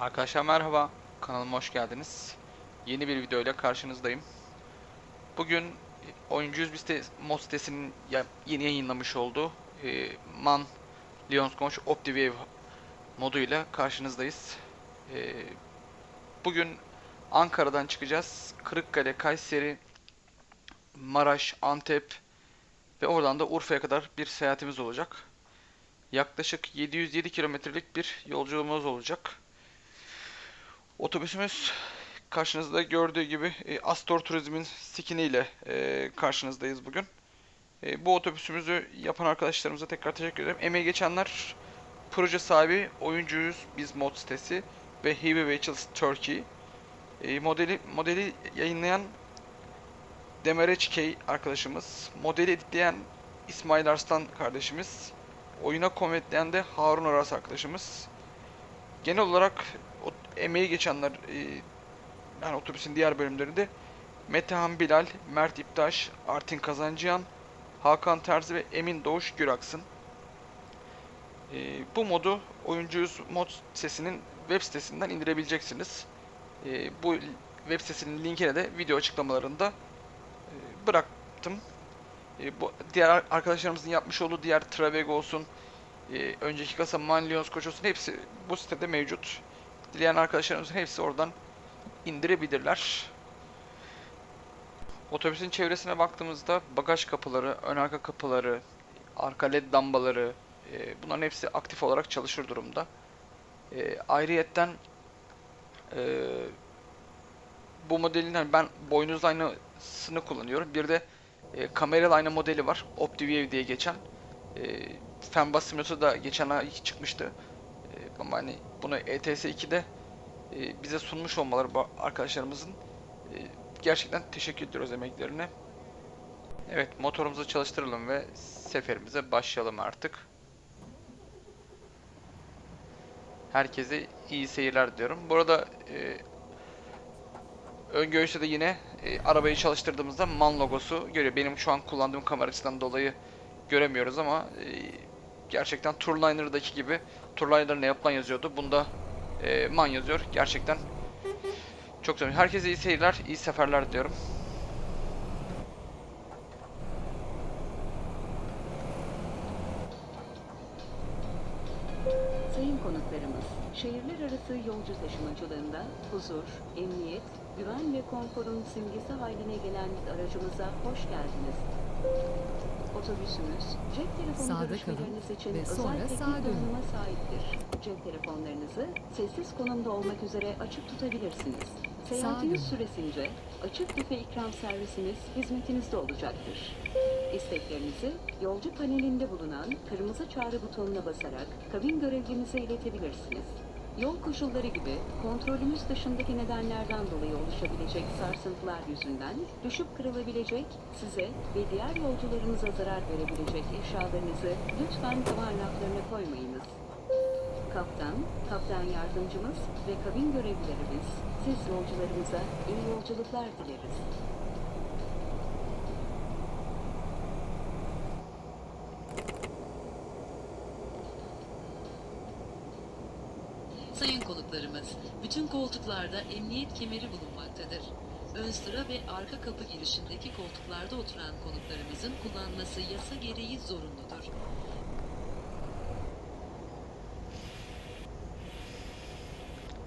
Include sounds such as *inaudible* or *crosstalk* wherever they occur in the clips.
Arkadaşlar merhaba, kanalıma hoş geldiniz. Yeni bir video ile karşınızdayım. Bugün Oyuncuyuz site, mod sitesinin yeni yayınlamış olduğu e, Man Lyons Conch OptiWave moduyla karşınızdayız. E, bugün Ankara'dan çıkacağız. Kırıkkale, Kayseri, Maraş, Antep ve oradan da Urfa'ya kadar bir seyahatimiz olacak. Yaklaşık 707 kilometrelik bir yolculuğumuz olacak. Otobüsümüz karşınızda gördüğü gibi e, Astor Turizm'in skini ile e, karşınızdayız bugün. E, bu otobüsümüzü yapan arkadaşlarımıza tekrar teşekkür ederim. Emeği geçenler proje sahibi Oyuncuyuz Biz mod sitesi ve Heavy Vehicles Turkey. E, modeli modeli yayınlayan Demereç K arkadaşımız, modeli editleyen İsmail Arslan kardeşimiz, oyuna kometleyen de Harun Aras arkadaşımız. Genel olarak emeği geçenler e, yani otobüsün diğer bölümlerinde Metehan Bilal, Mert İptaş, Artin Kazancıyan, Hakan Terzi ve Emin Doğuş Güraksın. E, bu modu Oyuncuyuz mod sitesinin web sitesinden indirebileceksiniz. E, bu web sitesinin linkine de video açıklamalarında e, bıraktım. E, bu diğer arkadaşlarımızın yapmış olduğu diğer Travego olsun, e, önceki kasa Manlions Koç olsun hepsi bu sitede mevcut. Dileyen arkadaşlarımızın hepsi oradan indirebilirler. Otobüsün çevresine baktığımızda bagaj kapıları, ön arka kapıları, arka led lambaları e, bunların hepsi aktif olarak çalışır durumda. E, ayrıyetten e, bu modelin hani ben boynuzlu aynasını kullanıyorum. Bir de e, kameralı ayna modeli var. OptiView diye geçen. E, Fenbus Simulator'da geçen ay çıkmıştı. E, ama hani bunu ETS 2'de e, bize sunmuş olmaları arkadaşlarımızın e, gerçekten teşekkür ediyoruz emeklerine. Evet motorumuzu çalıştıralım ve seferimize başlayalım artık. Herkese iyi seyirler diyorum. Burada e, ön göğüste de yine e, arabayı çalıştırdığımızda MAN logosu görüyor. Benim şu an kullandığım kamera açısından dolayı göremiyoruz ama e, gerçekten Tourliner'daki gibi Ne yapılan yazıyordu. Bunda e, MAN yazıyor. Gerçekten çok güzel. Herkese iyi seyirler, iyi seferler diyorum. Sayın konuklarımız, şehirler arası yolcu taşımacılığında huzur, emniyet, güven ve konforun simgesi haline gelen aracımıza hoş geldiniz. Otobüsümüz, cep telefonu Sağda görüşmeleriniz kalın için ve özel sonra teknik sağa dönün. donanıma sahiptir. Cep telefonlarınızı sessiz konumda olmak üzere açık tutabilirsiniz. Seyahatiniz dönün. süresince açık büfe ikram servisimiz hizmetinizde olacaktır. İsteklerinizi yolcu panelinde bulunan kırmızı çağrı butonuna basarak kabin görevlimize iletebilirsiniz. Yol koşulları gibi kontrolümüz dışındaki nedenlerden dolayı oluşabilecek sarsıntılar yüzünden düşüp kırılabilecek, size ve diğer yolcularınıza zarar verebilecek eşyalarınızı lütfen tavan raflarına koymayınız. Kaptan, kaptan yardımcımız ve kabin görevlilerimiz siz yolcularımıza iyi yolculuklar dileriz. Sayın konuklarımız, bütün koltuklarda emniyet kemeri bulunmaktadır. Ön sıra ve arka kapı girişindeki koltuklarda oturan konuklarımızın kullanması yasa gereği zorunludur.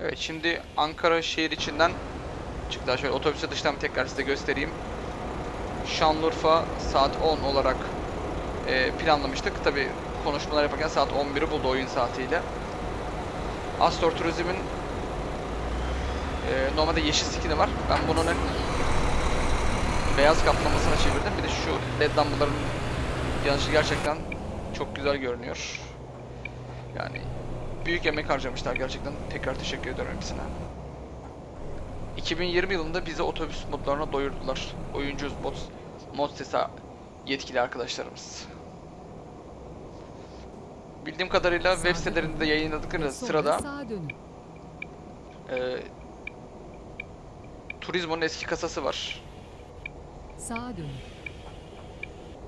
Evet şimdi Ankara şehir içinden çıktılar. Şöyle otobüse dıştan tekrar size göstereyim. Şanlıurfa saat 10 olarak e, planlamıştık. Tabi konuşmalar yaparken saat 11'i buldu oyun saatiyle. Astor Turizm'in e, normalde yeşil skini var. Ben bunun beyaz kaplamasına çevirdim. Bir de şu led lambaların yanışı gerçekten çok güzel görünüyor. Yani büyük emek harcamışlar gerçekten. Tekrar teşekkür ediyorum hepsine. 2020 yılında bize otobüs modlarına doyurdular. Oyuncu mod, mod sitesi yetkili arkadaşlarımız. Bildiğim kadarıyla web sitelerinde yayınladıkları sırada e, Turizmo'nun eski kasası var. Sağa dönün.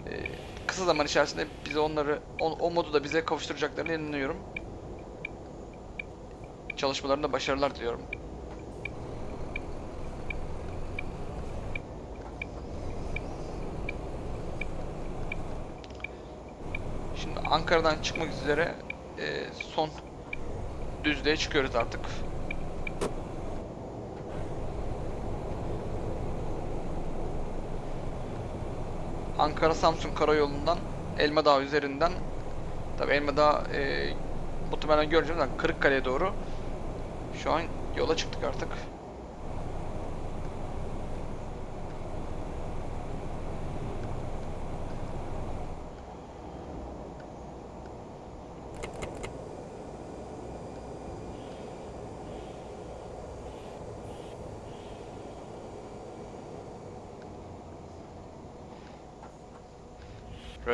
E, kısa zaman içerisinde bize onları o, o modu da bize kavuşturacaklarına inanıyorum. çalışmalarında başarılar diliyorum. Şimdi Ankara'dan çıkmak üzere e, son düzlüğe çıkıyoruz artık. Ankara-Samsun karayolundan Elmadağ üzerinden tabi Elmadağ e, muhtemelen göreceğiz Kırıkkale'ye doğru şu an yola çıktık artık.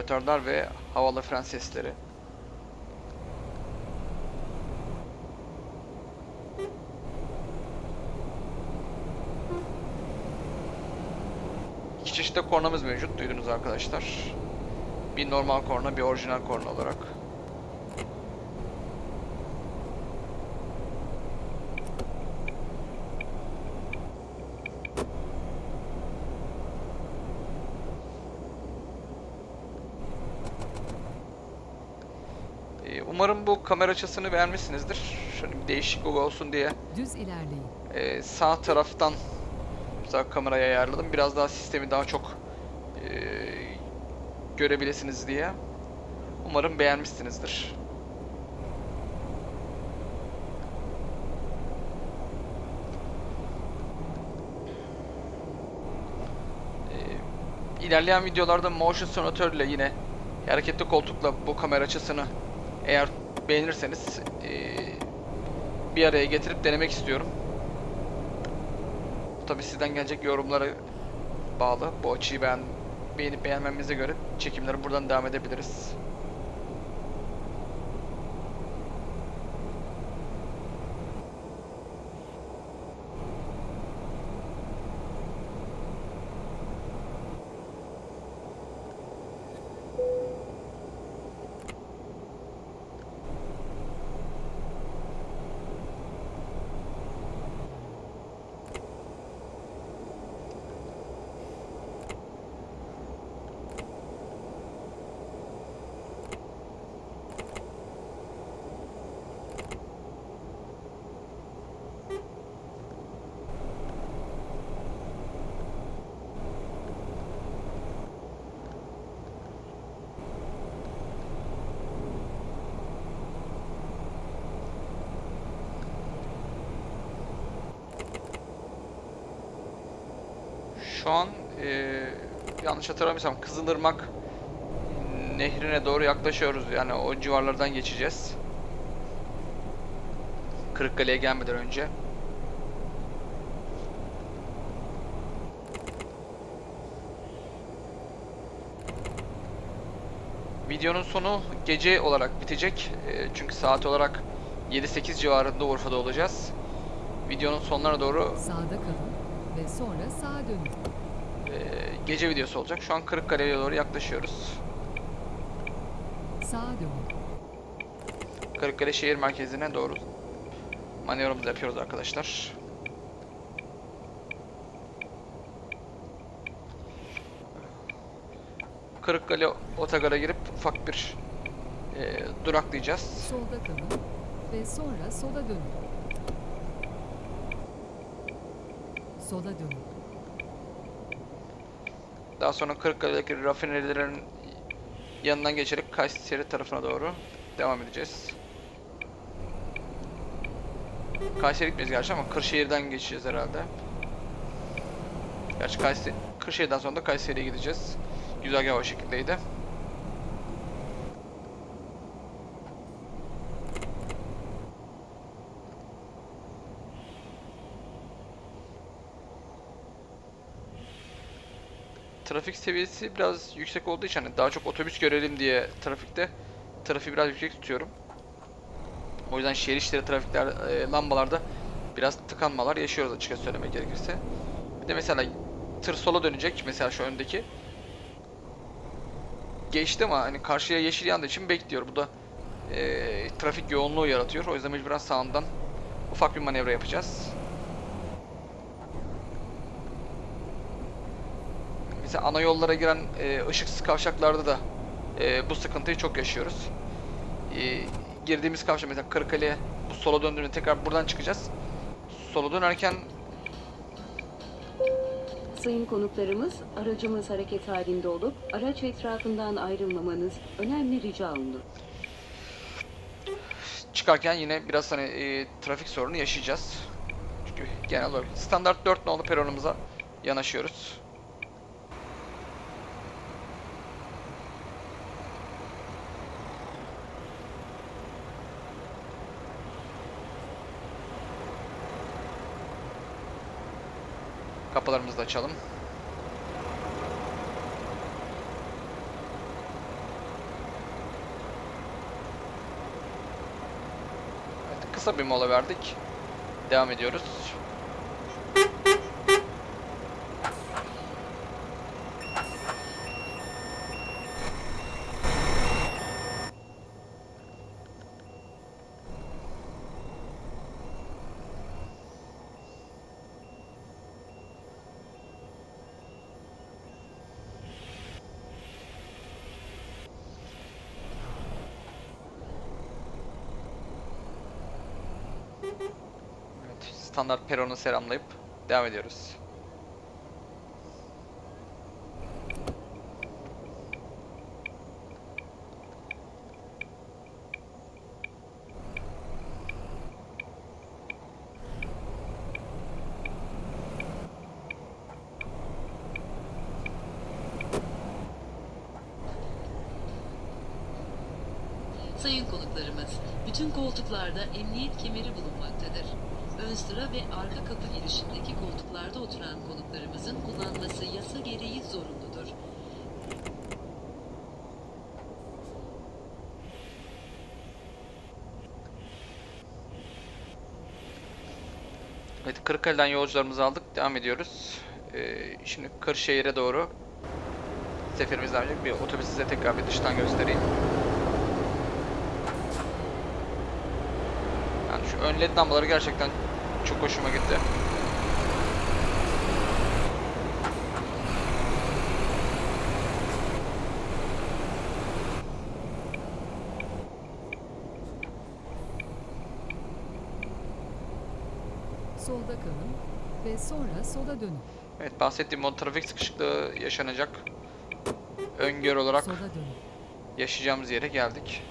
Rötardar ve havalı fren sesleri. İki çeşit de kornamız mevcut duydunuz arkadaşlar. Bir normal korna, bir orijinal korna olarak. Ee, Umarım bu kamera açısını beğenmişsinizdir. Şöyle bir değişiklik olsun diye Düz ilerleyin. ee, sağ taraftan mesela kamerayı ayarladım. Biraz daha sistemi daha çok ee, görebilirsiniz diye. Umarım beğenmişsinizdir. Ee, ilerleyen videolarda motion simulator ile yine hareketli koltukla bu kamera açısını eğer beğenirseniz ee, bir araya getirip denemek istiyorum. Tabi sizden gelecek yorumlara bağlı. Bu açıyı beğen, beğenip beğenmemize göre çekimlere buradan devam edebiliriz. Şu an eee, yanlış hatırlamıyorsam Kızılırmak nehrine doğru yaklaşıyoruz. Yani o civarlardan geçeceğiz. Kırıkkale'ye gelmeden önce. Videonun sonu gece olarak bitecek. Eee, çünkü saat olarak 7-8 civarında Urfa'da olacağız. Videonun sonlarına doğru Sağda kalın ve sonra sağa dönün. Gece videosu olacak. Şu an Kırıkkale'ye doğru yaklaşıyoruz. Sağa dönün. Kırıkkale şehir merkezine doğru manevramızı yapıyoruz arkadaşlar. Kırıkkale otogara girip ufak bir e, duraklayacağız. Solda kalın ve sonra sola dönün. Sola dönün. Daha sonra Kırıkkale'deki rafinerilerin yanından geçerek Kayseri tarafına doğru devam edeceğiz. Kayseri gitmeyiz gerçi ama Kırşehir'den geçeceğiz herhalde. Gerçi Kayseri, Kırşehir'den sonra da Kayseri'ye gideceğiz. Güzergah o şekildeydi. Trafik seviyesi biraz yüksek olduğu için hani daha çok otobüs görelim diye trafikte trafiği biraz yüksek tutuyorum. O yüzden şehir içleri trafikler e, lambalarda biraz tıkanmalar yaşıyoruz açıkçası söylemek gerekirse. Bir de mesela tır sola dönecek mesela şu öndeki. Geçti ama hani karşıya yeşil yandığı için bekliyor. Bu da e, trafik yoğunluğu yaratıyor. O yüzden mecburen sağından ufak bir manevra yapacağız. Mesela ana yollara giren e, ışıksız kavşaklarda da e, bu sıkıntıyı çok yaşıyoruz. E, girdiğimiz kavşak mesela Kırıkkale'ye bu sola döndüğünde tekrar buradan çıkacağız. Sola dönerken Sayın konuklarımız, aracımız hareket halinde olup araç etrafından ayrılmamanız önemli rica olunur. çıkarken yine biraz hani e, trafik sorunu yaşayacağız. Çünkü genel olarak standart 4 nolu peronumuza yanaşıyoruz. Kapılarımızı da açalım. Evet, kısa bir mola verdik. Devam ediyoruz. Evet, standart peronu selamlayıp devam ediyoruz. Sayın konuklarımız, bütün koltuklarda emniyet kemeri sıra ve arka kapı girişindeki koltuklarda oturan konuklarımızın kullanması yasa gereği zorunludur. Evet, Kırıkkale'den yolcularımızı aldık. Devam ediyoruz. Ee, şimdi Kırşehir'e doğru seferimiz devam. Bir otobüsü size tekrar bir dıştan göstereyim. Yani şu ön led lambaları gerçekten çok hoşuma gitti. Solda kalın ve sonra sola dönün. Evet bahsettiğim o trafik sıkışıklığı yaşanacak. Öngör olarak yaşayacağımız yere geldik.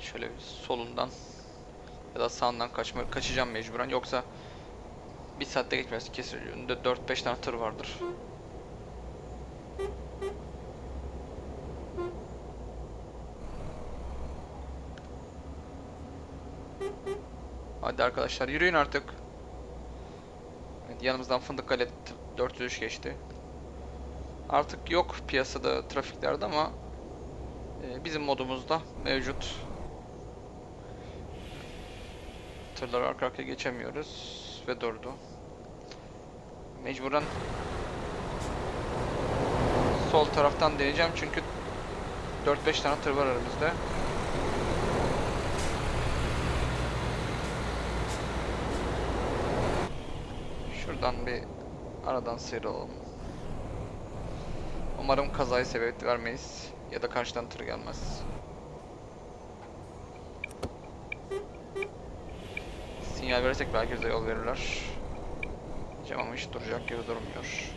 Şöyle bir solundan ya da sağından kaçma, kaçacağım mecburen yoksa bir saatte geçmez kesin önünde 4-5 tane tır vardır. Hadi arkadaşlar yürüyün artık. Evet, yanımızdan Fındıkkale t- 403 geçti. Artık yok piyasada trafiklerde ama e, bizim modumuzda mevcut. Tırları arka arkaya geçemiyoruz ve durdu. Mecburen sol taraftan deneyeceğim çünkü 4-5 tane tır var aramızda. Şuradan bir aradan sıyrılalım. Umarım kazayı sebep vermeyiz ya da karşıdan tır gelmez. Sinyal verirsek belki bize yol verirler. Diyeceğim ama hiç duracak gibi durmuyor.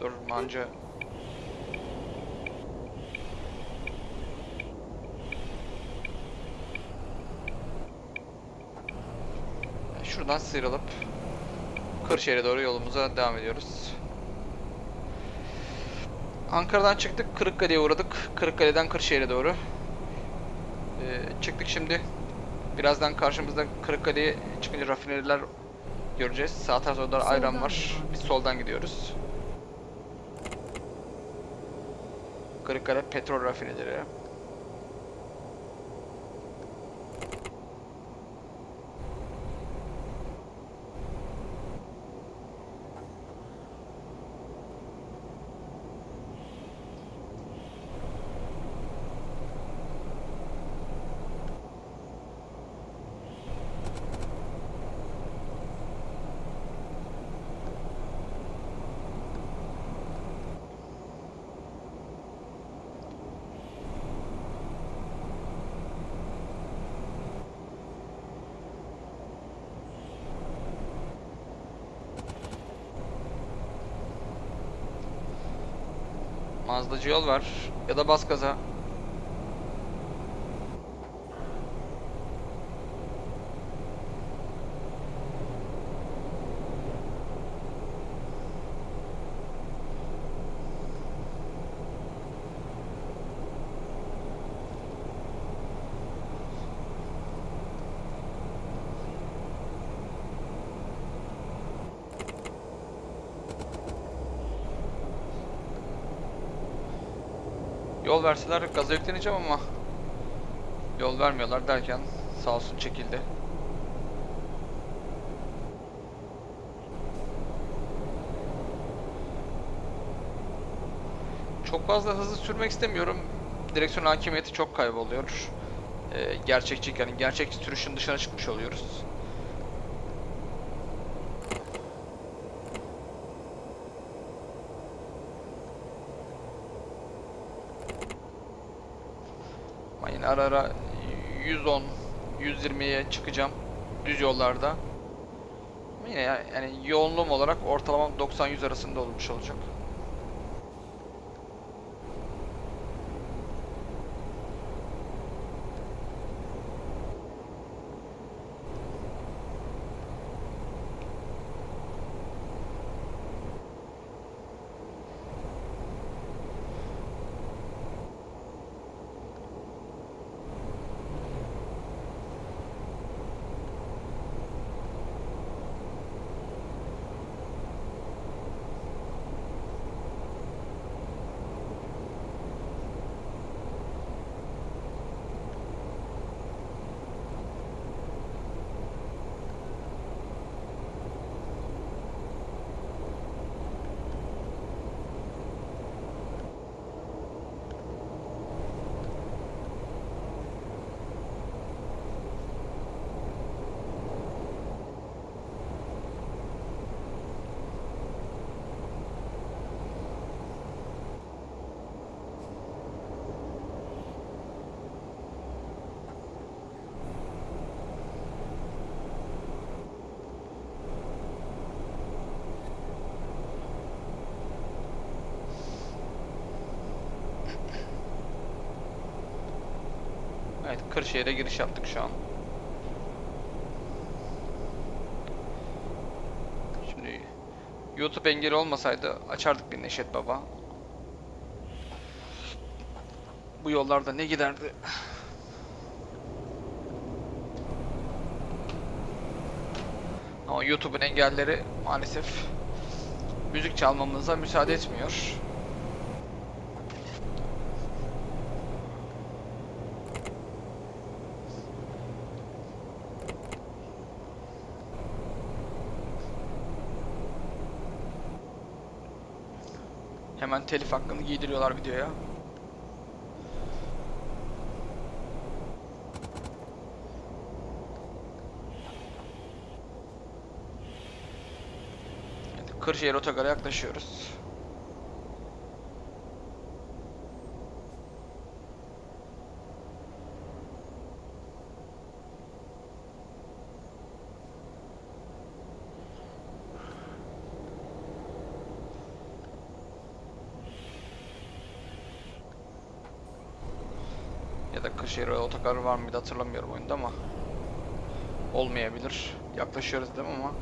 Dur manca. Şuradan sıyrılıp Kırşehir'e doğru yolumuza devam ediyoruz. Ankara'dan çıktık, Kırıkkale'ye uğradık. Kırıkkale'den Kırşehir'e doğru. Ee, çıktık şimdi. Birazdan karşımızda Kırıkkale'ye çıkınca rafineriler göreceğiz. Sağ tarafta da ayran var. Biz soldan gidiyoruz. Kırıkkale petrol rafinerileri. Mazdacı yol var. Ya da bas gaza. Yol verseler gaza yükleneceğim ama yol vermiyorlar derken sağ olsun çekildi. Çok fazla hızlı sürmek istemiyorum. Direksiyon hakimiyeti çok kayboluyor. Ee, gerçekçi yani gerçek sürüşün dışına çıkmış oluyoruz. Ama yine ara ara 110, 120'ye çıkacağım düz yollarda. Yine ya- yani yoğunluğum olarak ortalamam 90-100 arasında olmuş olacak. Evet Kırşehir'e giriş yaptık şu an. Şimdi YouTube engeli olmasaydı açardık bir Neşet Baba. Bu yollarda ne giderdi? Ama YouTube'un engelleri maalesef müzik çalmamıza müsaade etmiyor. Telif hakkını giydiriyorlar videoya. Kırşehir Otogar'a yaklaşıyoruz. Ya da Kırşehir otogar var mıydı hatırlamıyorum oyunda ama olmayabilir. Yaklaşıyoruz değil mi ama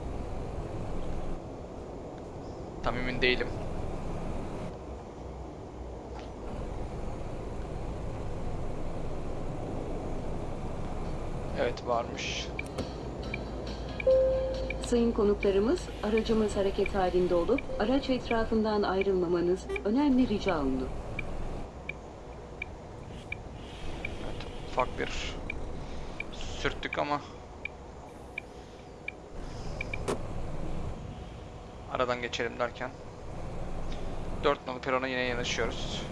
tam emin değilim. Evet varmış. Sayın konuklarımız, aracımız hareket halinde olup araç etrafından ayrılmamanız önemli rica olunur. Evet, ufak bir sürttük ama. Aradan geçelim derken. 4 nolu perona yine yanaşıyoruz.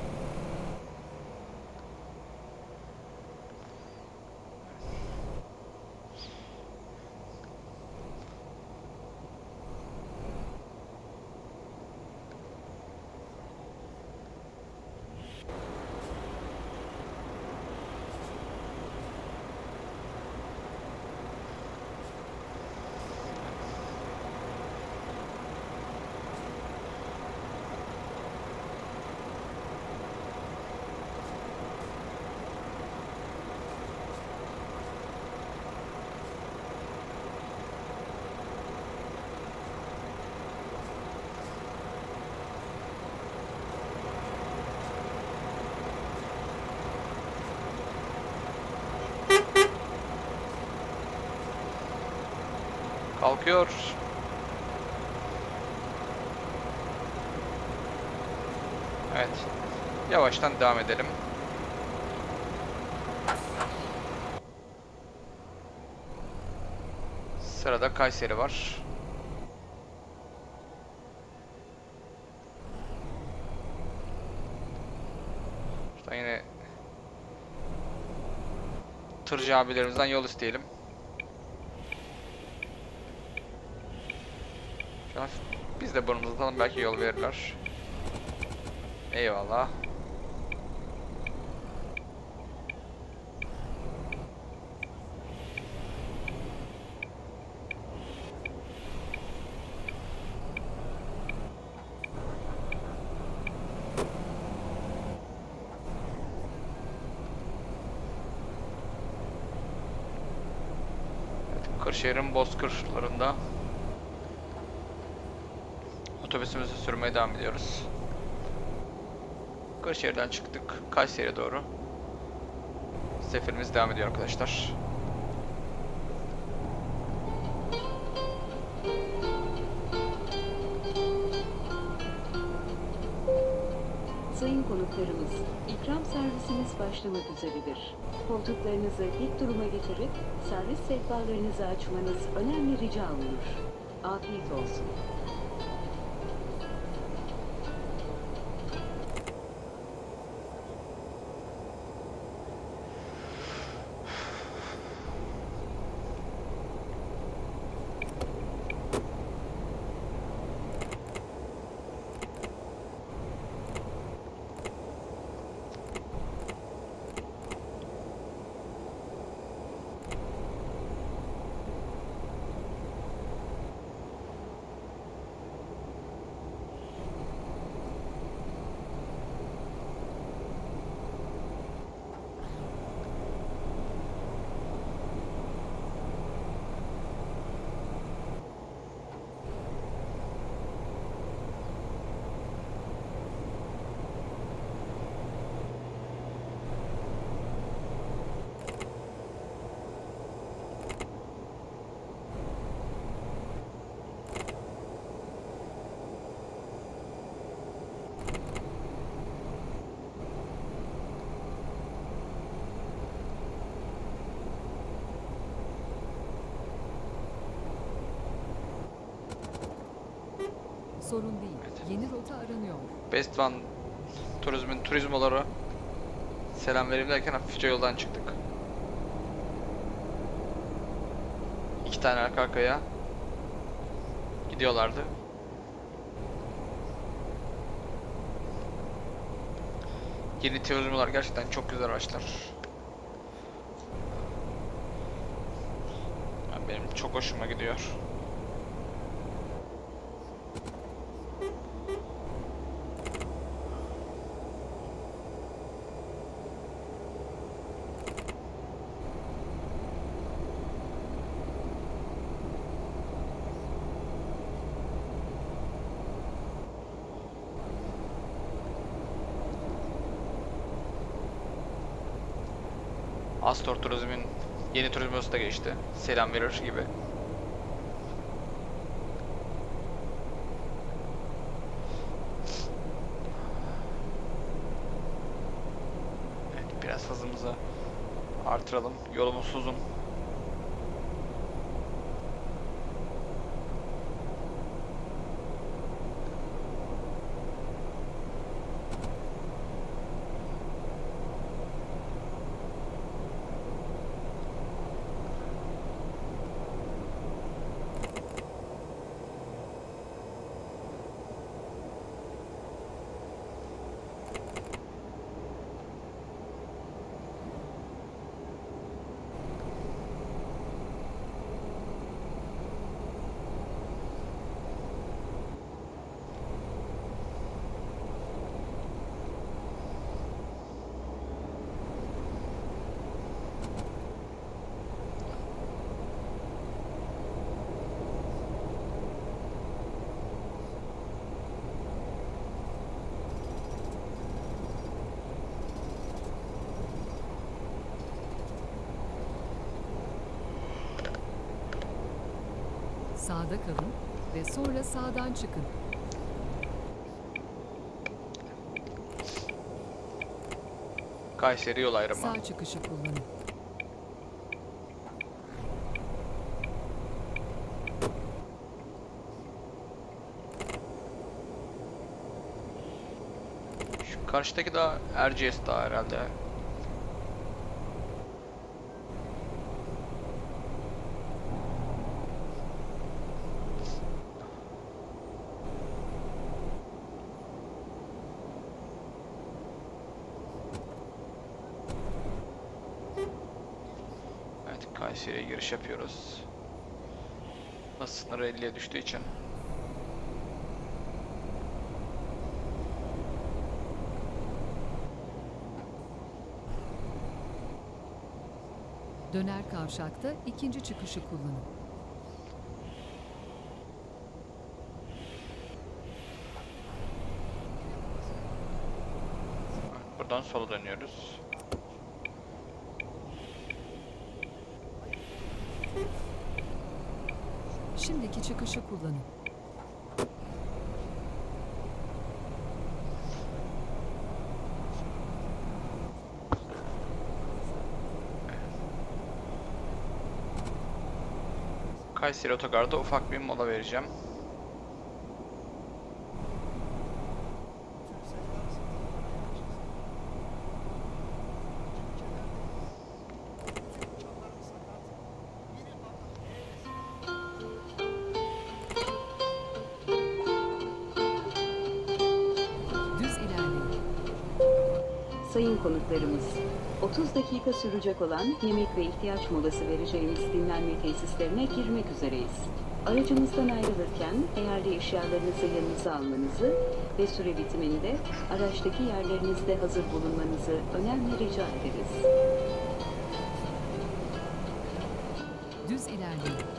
Kalkıyor. Evet. Yavaştan devam edelim. Sırada Kayseri var. Şuradan yine tırcı abilerimizden yol isteyelim. An biz de burnumuzu atalım belki yol verirler. Eyvallah. Kırşehir'in bozkırlarında otobüsümüzü sürmeye devam ediyoruz. Kırşehir'den çıktık. Kayseri'ye doğru. Seferimiz devam ediyor arkadaşlar. Sayın konuklarımız, ikram servisimiz başlamak üzeredir. Koltuklarınızı dik duruma getirip servis sehpalarınızı açmanız önemli rica olunur. Afiyet olsun. Sorun değil. Yeni rota aranıyor. Best One Turizm'in turizmoları selam vereyim derken hafifçe yoldan çıktık. İki tane arka arkaya gidiyorlardı. Yeni turizmolar gerçekten çok güzel araçlar. Benim çok hoşuma gidiyor. Astor Turizm'in Yeni turizm da geçti. Selam verir gibi. Evet, biraz hızımızı artıralım. Yolumuz uzun. Sağda kalın ve sonra sağdan çıkın. Kayseri yol ayrımı. Sağ çıkışı kullanın. Şu karşıdaki daha Erciyes daha herhalde. Evet Kayseri'ye giriş yapıyoruz. Nasıl sınır 50'ye düştüğü için. Döner kavşakta ikinci çıkışı kullanın. Buradan sola dönüyoruz. Şimdiki çıkışı kullanın. Kayseri Otogar'da ufak bir mola vereceğim. Dakika sürecek olan yemek ve ihtiyaç molası vereceğimiz dinlenme tesislerine girmek üzereyiz. Aracımızdan ayrılırken değerli eşyalarınızı yanınıza almanızı ve süre bitiminde araçtaki yerlerinizde hazır bulunmanızı önemli rica ederiz. Düz ilerleyin.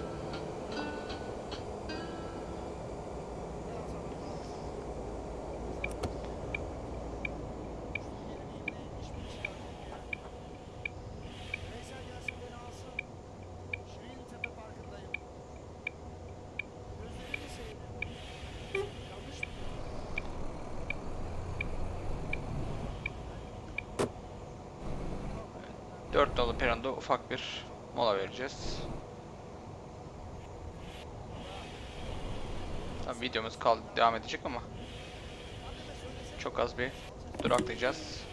Dört nolu peranda ufak bir mola vereceğiz. Tabii videomuz kal devam edecek ama çok az bir duraklayacağız.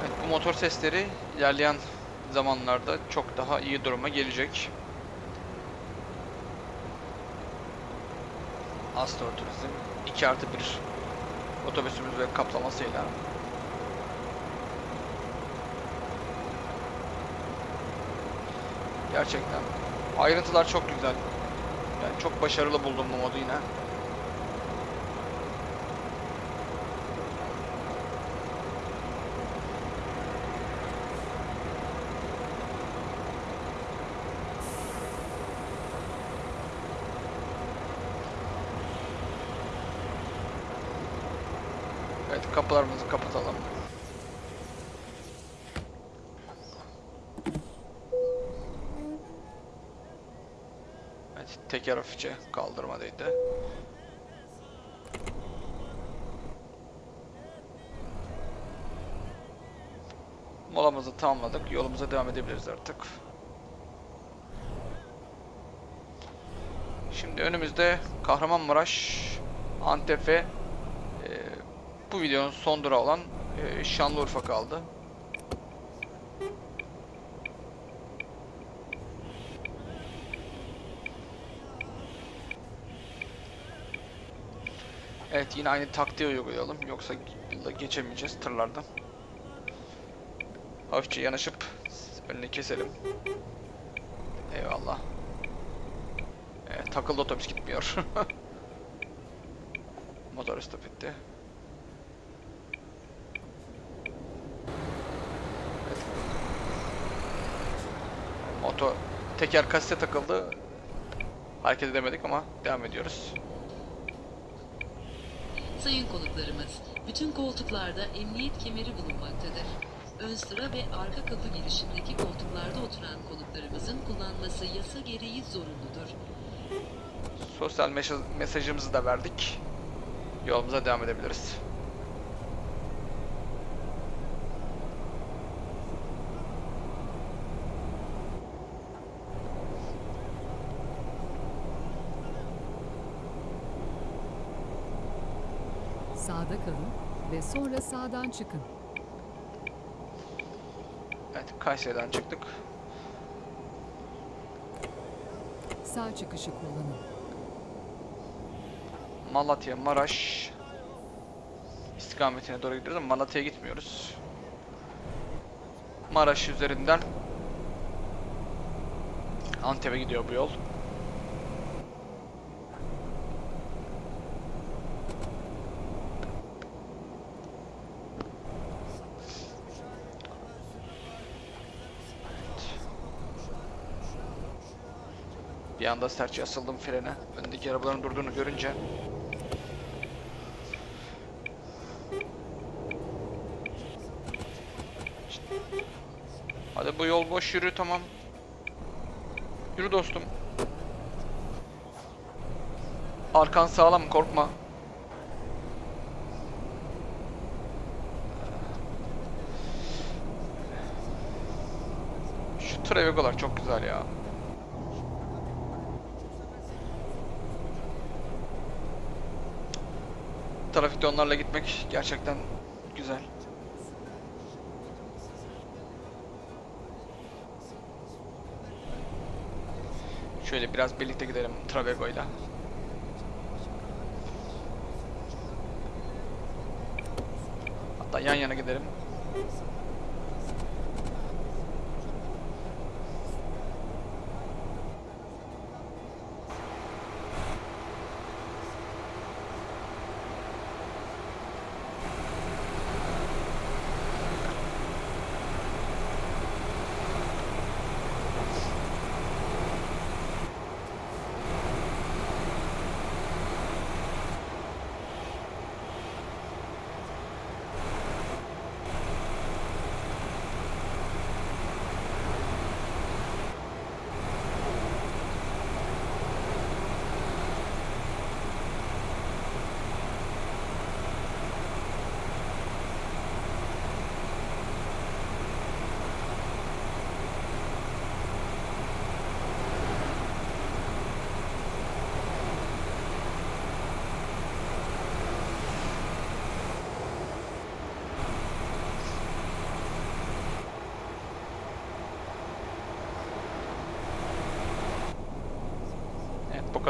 Evet, bu motor sesleri ilerleyen zamanlarda çok daha iyi duruma gelecek. Astor Turizm 2 artı 1 otobüsümüz ve kaplamasıyla Gerçekten ayrıntılar çok güzel. Ben çok başarılı buldum bu modu yine. Evet kapılarımızı kapatalım. Evet teker hafifçe kaldırmadaydı. Molamızı tamamladık. Yolumuza devam edebiliriz artık. Şimdi önümüzde Kahramanmaraş, Antep e, bu videonun son durağı olan e, Şanlıurfa kaldı. Evet yine aynı taktiği uygulayalım. Yoksa geçemeyeceğiz tırlardan. Hafifçe yanaşıp önünü keselim. Eyvallah. Evet, takıldı otobüs gitmiyor. *laughs* Motor stop etti. Evet. Motor teker kasete takıldı. Hareket edemedik ama devam ediyoruz. Sayın konuklarımız, bütün koltuklarda emniyet kemeri bulunmaktadır. Ön sıra ve arka kapı girişindeki koltuklarda oturan konuklarımızın kullanması yasa gereği zorunludur. Sosyal mesaj, mesajımızı da verdik. Yolumuza devam edebiliriz. Sağda kalın ve sonra sağdan çıkın. Evet, Kayseri'den çıktık. Sağ çıkışı kullanın. Malatya, Maraş istikametine doğru gidiyoruz ama Malatya'ya gitmiyoruz. Maraş üzerinden Antep'e gidiyor bu yol. Anda serçe asıldım frene. Öndeki arabaların durduğunu görünce. Hadi bu yol boş yürü tamam. Yürü dostum. Arkan sağlam korkma. Şu Travego'lar çok güzel ya. Trafikte onlarla gitmek gerçekten güzel. Şöyle biraz birlikte gidelim Travego'yla. Hatta yan yana gidelim.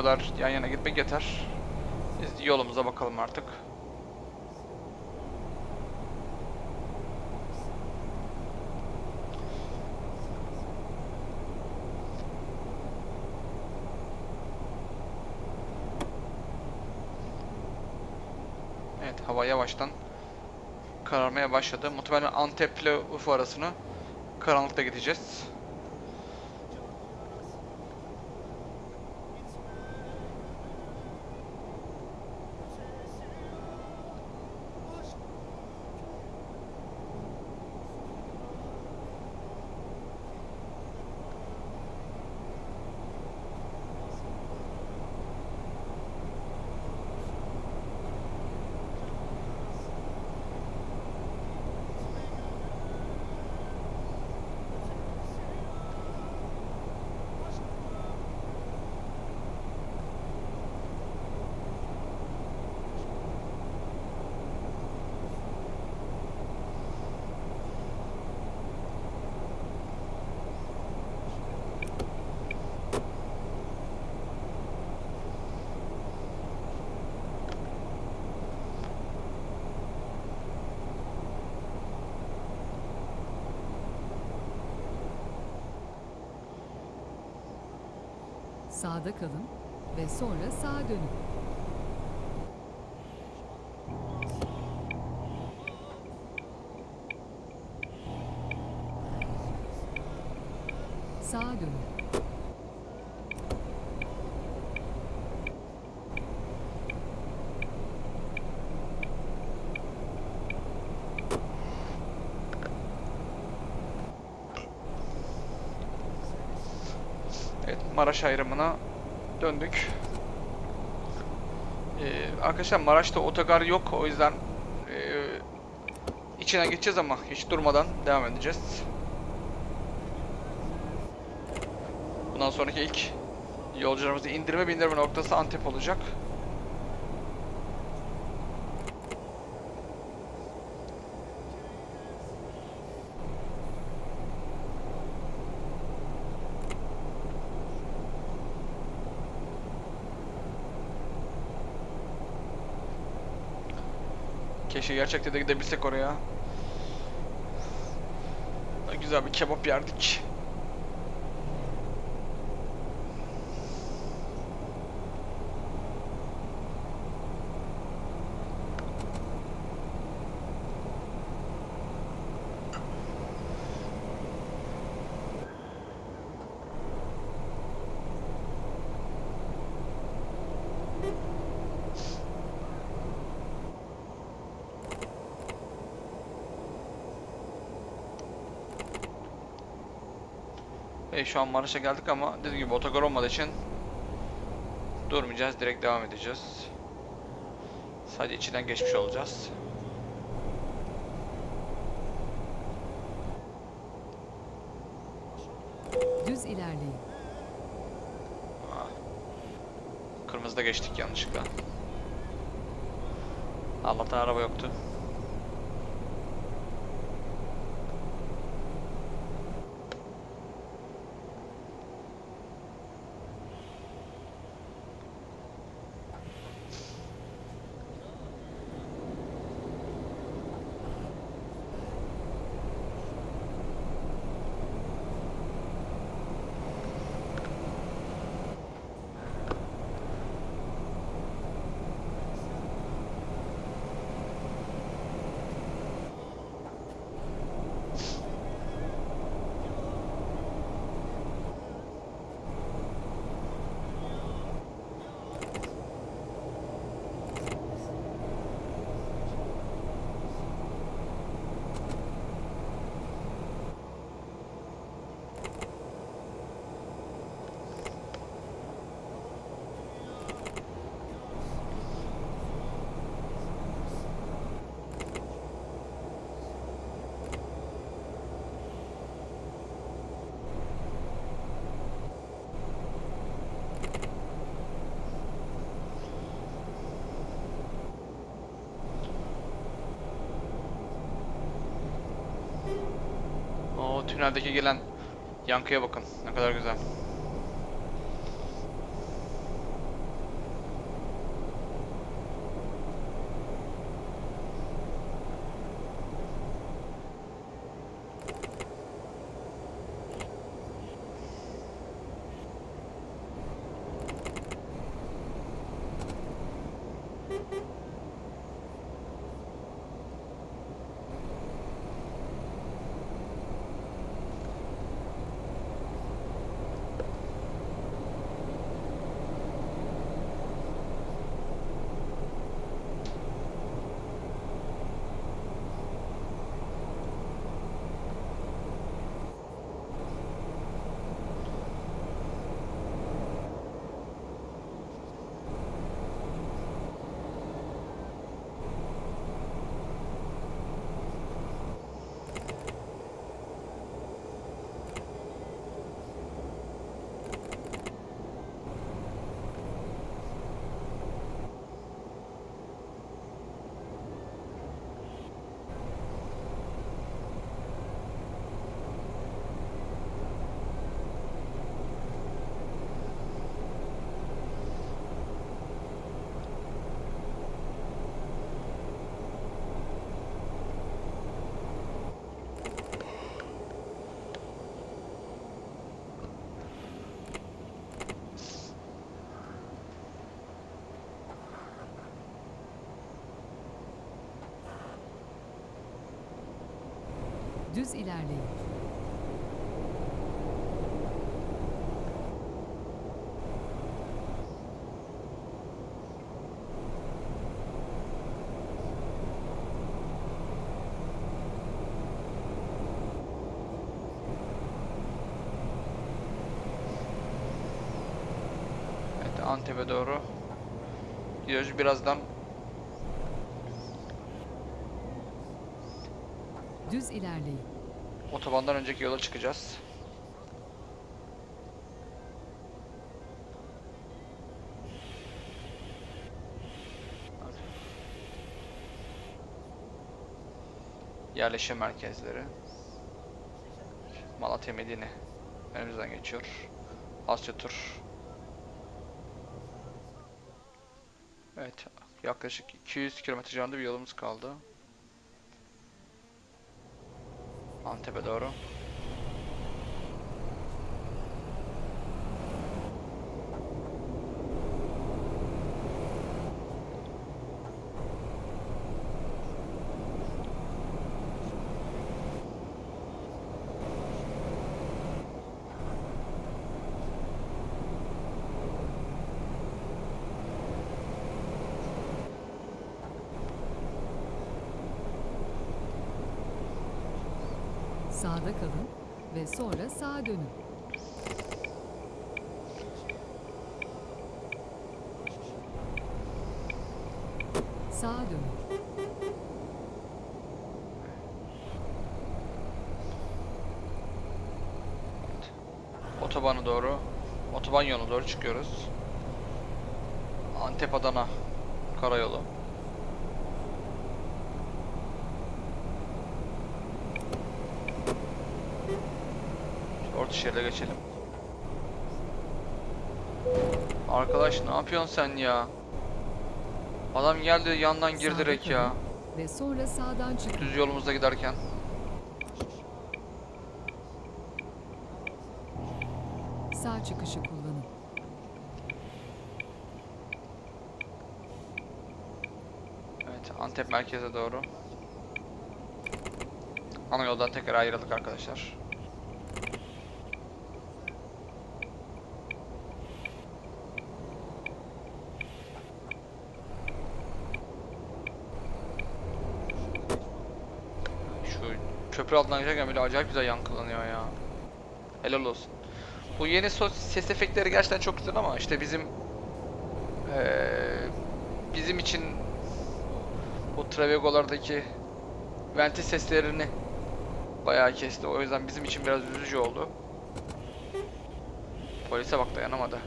kadar yan yana gitmek yeter. Biz yolumuza bakalım artık. Evet hava yavaştan kararmaya başladı. Muhtemelen Antep ile Urfa arasını karanlıkta gideceğiz. Sağda kalın ve sonra sağa dönün. Sağa dönün. Evet, Maraş ayrımına döndük. Ee, arkadaşlar Maraş'ta otogar yok. O yüzden ee, içinden geçeceğiz ama hiç durmadan devam edeceğiz. Bundan sonraki ilk yolcularımızı indirme bindirme noktası Antep olacak. Keşke gerçekten de gidebilsek oraya. Güzel bir kebap yerdik. E, şu an Maraş'a geldik ama dediğim gibi otogar olmadığı için durmayacağız. Direkt devam edeceğiz. Sadece içinden geçmiş olacağız. Düz ilerleyin. Kırmızıda geçtik yanlışlıkla. Allah'tan araba yoktu. O tüneldeki gelen yankıya bakın. Ne kadar güzel. Düz ilerleyin. Evet Antep'e doğru gidiyoruz. Birazdan Düz ilerleyin. Otobandan önceki yola çıkacağız. Yerleşim merkezleri. Malatya Medine önümüzden geçiyor. Asya tur. Evet, yaklaşık 200 kilometre civarında bir yolumuz kaldı. Antep'e doğru. Sağda kalın ve sonra sağa dönün. Sağa dönün. Otobana doğru, otoban yoluna doğru çıkıyoruz. Antep Adana karayolu. Orta şeride geçelim. Arkadaş ne yapıyorsun sen ya? Adam geldi yandan gir direkt ya. Ve sonra sağdan çıkın. Düz yolumuzda giderken. Sağ çıkışı kullanın. Evet, Antep merkeze doğru. Ana yoldan tekrar ayrıldık arkadaşlar. Şu köprü altından geçerken bile acayip güzel yankılanıyor ya. Helal olsun. Bu yeni ses efektleri gerçekten çok güzel ama işte bizim eee, bizim için bu Travego'lardaki venti seslerini bayağı kesti. O yüzden bizim için biraz üzücü oldu. Polise bak dayanamadı.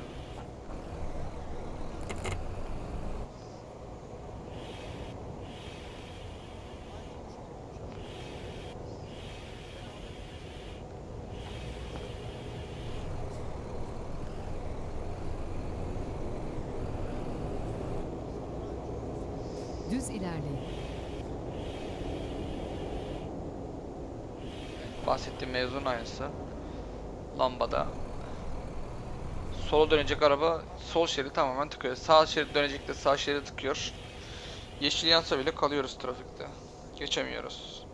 Düz ilerleyin. Bahsettiğim mevzunun aynısı. Lambada. Sola dönecek araba sol şeridi tamamen tıkıyor. Sağ şerit dönecek de sağ şeridi tıkıyor. Yeşil yansa bile kalıyoruz trafikte. Geçemiyoruz.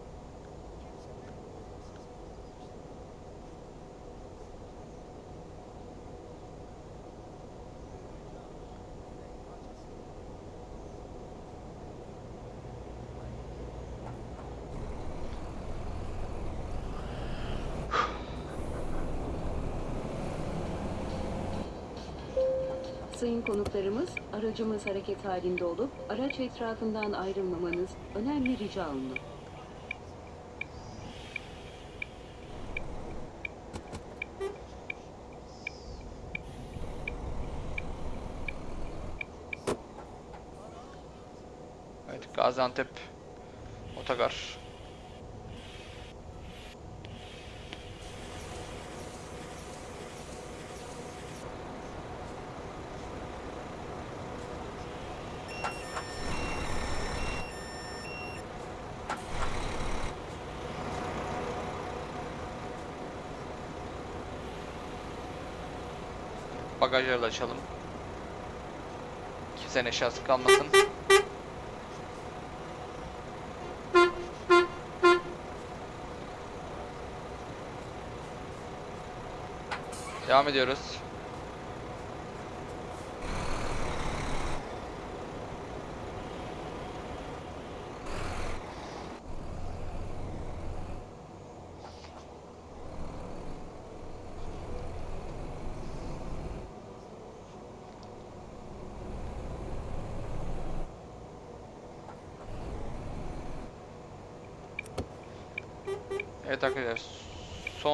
Sayın konuklarımız, aracımız hareket halinde olup araç etrafından ayrılmamanız önemli rica olunur. Evet Gaziantep Otogar. bagajları da açalım. Kimsenin eşyası kalmasın. Devam ediyoruz.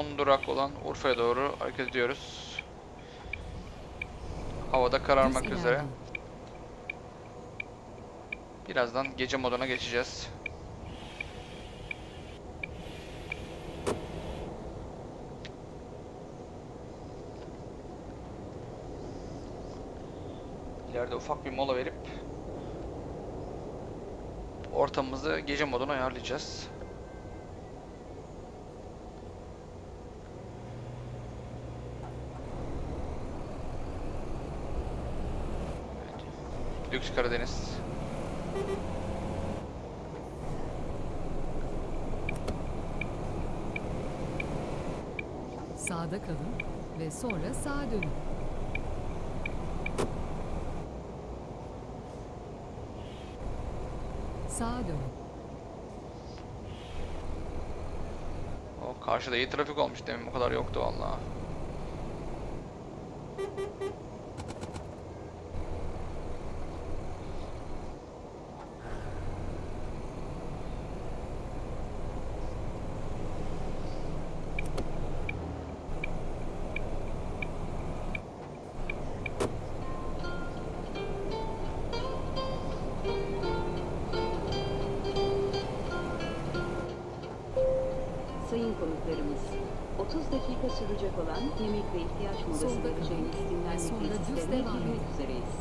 Son durak olan Urfa'ya doğru hareket ediyoruz. Havada kararmak üzere. Birazdan gece moduna geçeceğiz. İleride ufak bir mola verip ortamımızı gece moduna ayarlayacağız. Lüks Karadeniz. Sağda kalın ve sonra sağa dönün. Sağa dönün. O karşıda iyi trafik olmuş demin bu kadar yoktu vallahi. Konuklarımız, 30 dakika sürecek olan yemek ve ihtiyaç molası vereceğiniz ve dinlenme tesislerine devam girmek üzereyiz.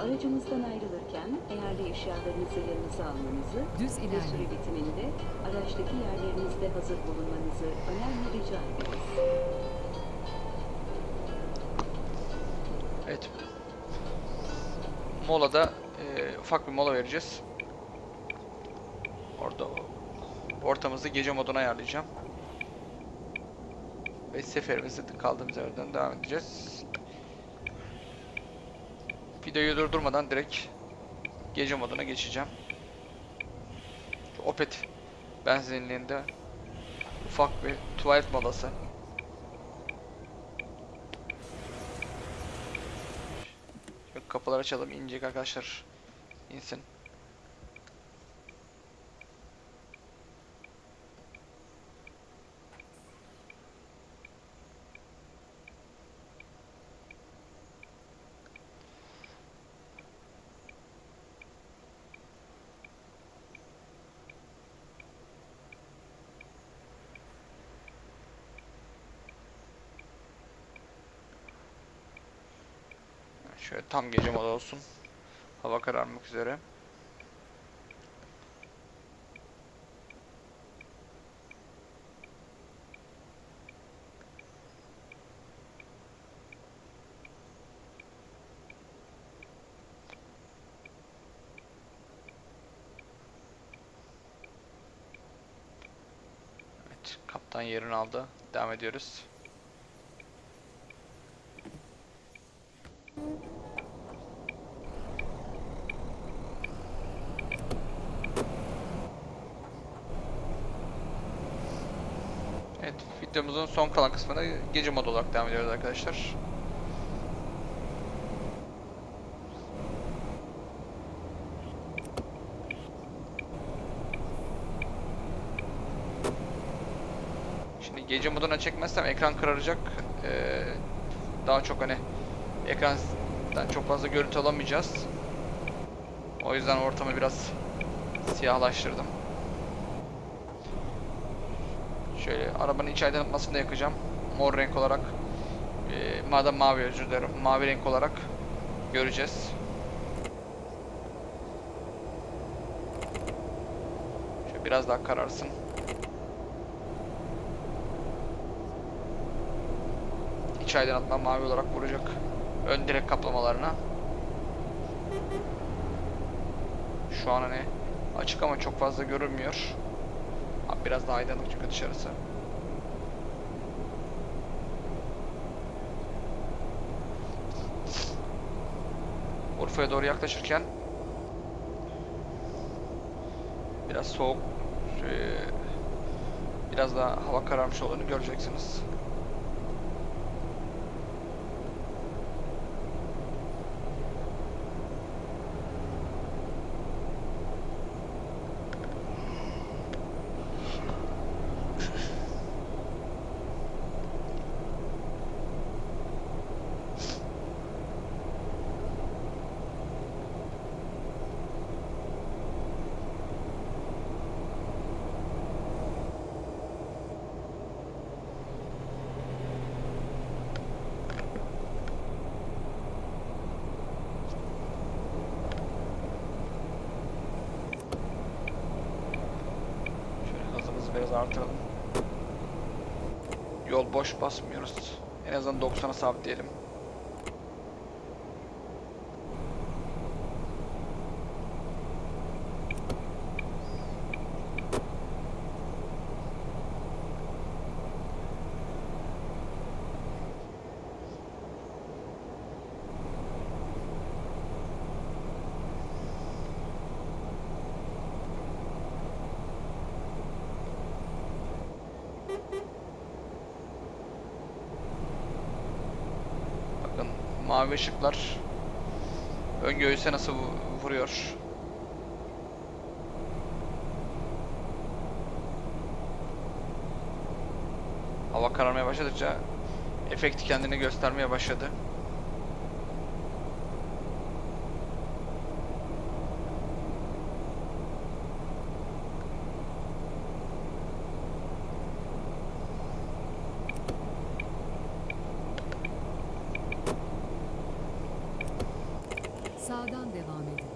Aracımızdan ayrılırken değerli eşyalarınızı yanınıza almanızı Düz ve süre ilerleyin. bitiminde araçtaki yerlerinizde hazır bulunmanızı önemli rica ederiz. Evet. Molada e, ufak bir mola vereceğiz. Orada ortamızı gece moduna ayarlayacağım. Ve seferimizi kaldığımız yerden devam edeceğiz. Videoyu durdurmadan direkt gece moduna geçeceğim. Opet benzinliğinde ufak bir tuvalet molası. Kapıları açalım inecek arkadaşlar. İnsin. Şöyle tam gece moda olsun. Hava kararmak üzere. Evet, kaptan yerini aldı. Devam ediyoruz. Evet, videomuzun son kalan kısmına gece modu olarak devam ediyoruz arkadaşlar. Şimdi gece moduna çekmezsem ekran kararacak. Ee, daha çok hani ekrandan çok fazla görüntü alamayacağız. O yüzden ortamı biraz siyahlaştırdım. Şöyle arabanın iç aydınlatmasını yakacağım. Mor renk olarak. Ee, madem mavi özür dilerim. Mavi renk olarak göreceğiz. Şöyle biraz daha kararsın. İç aydınlatma mavi olarak vuracak. Ön direk kaplamalarına. Şu an hani açık ama çok fazla görünmüyor biraz daha aydınlık çünkü dışarısı. Urfa'ya doğru yaklaşırken biraz soğuk biraz daha hava kararmış olduğunu göreceksiniz. Biraz artıralım. Yol boş basmıyoruz. En azından 90'a sabitleyelim. Bakın mavi ışıklar ön göğüse nasıl vu- vuruyor. Hava kararmaya başladıkça efekt kendini göstermeye başladı. Sağdan devam edin.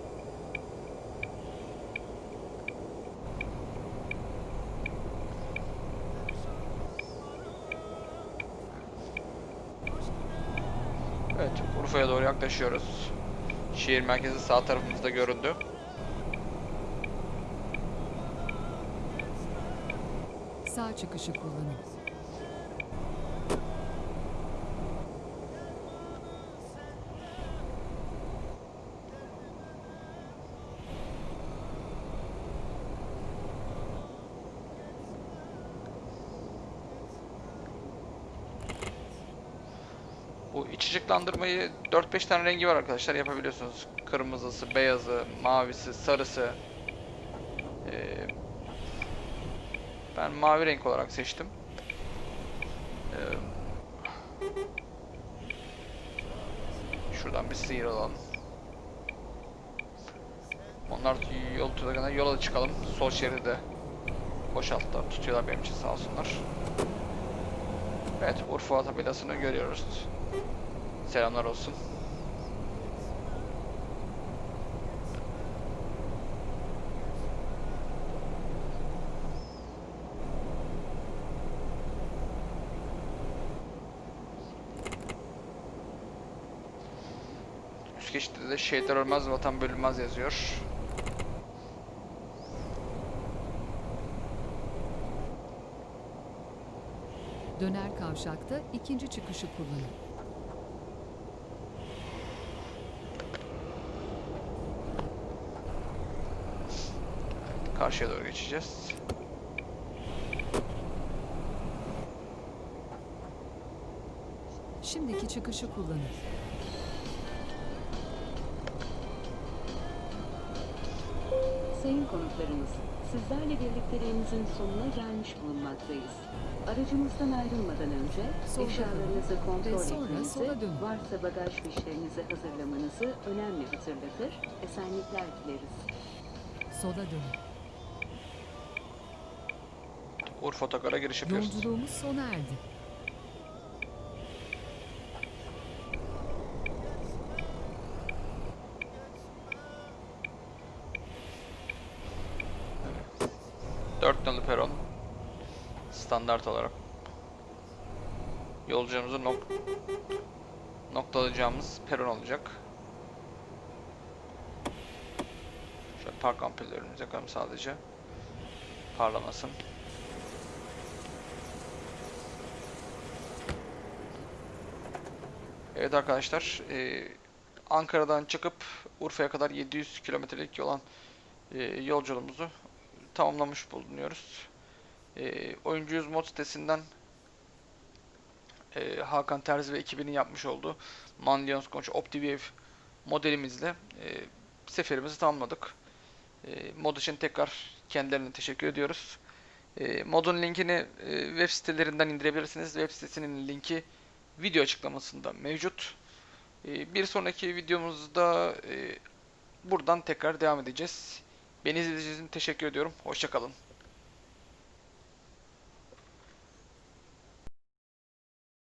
Evet, Urfa'ya doğru yaklaşıyoruz. Şehir merkezi sağ tarafımızda göründü. Sağ çıkışı kullanın. Bu iç ışıklandırmayı 4-5 tane rengi var arkadaşlar yapabiliyorsunuz. Kırmızısı, beyazı, mavisi, sarısı. Ee, ben mavi renk olarak seçtim. Ee, şuradan bir sıyrılalım. Onlar yol tutana yola da çıkalım. Sol şeridi boşalttılar. Tutuyorlar benim için sağ olsunlar. Evet Urfa tabelasını görüyoruz. Selamlar olsun. Üst geçitte de şehitler ölmez, vatan bölünmez yazıyor. Döner kavşakta ikinci çıkışı kullanın. Karşıya doğru geçeceğiz. Şimdiki çıkışı kullanın. Sayın konuklarımız, sizlerle birlikteliğimizin sonuna gelmiş bulunmaktayız. Aracımızdan ayrılmadan önce Solda eşyalarınızı kontrol etmenizi, varsa bagaj fişlerinizi hazırlamanızı önemli hatırlatır, esenlikler dileriz. Sola dönün. Urfa Otogar'a giriş yapıyoruz. Yolculuğumuz sona erdi. Dört nolu peron. Standart olarak. Yolcumuzu nok noktalayacağımız peron olacak. Şöyle park ampullerimizi yakalım sadece. Parlamasın. Evet arkadaşlar. eee, Ankara'dan çıkıp Urfa'ya kadar 700 kilometrelik olan e, yolculuğumuzu tamamlamış bulunuyoruz. E, Oyuncuyuz mod sitesinden e, Hakan Terzi ve ekibinin yapmış olduğu Manlions Konç OptiWave modelimizle e, seferimizi tamamladık. E, mod için tekrar kendilerine teşekkür ediyoruz. E, modun linkini e, web sitelerinden indirebilirsiniz. Web sitesinin linki video açıklamasında mevcut. E, bir sonraki videomuzda e, buradan tekrar devam edeceğiz. Beni izlediğiniz için teşekkür ediyorum. Hoşçakalın.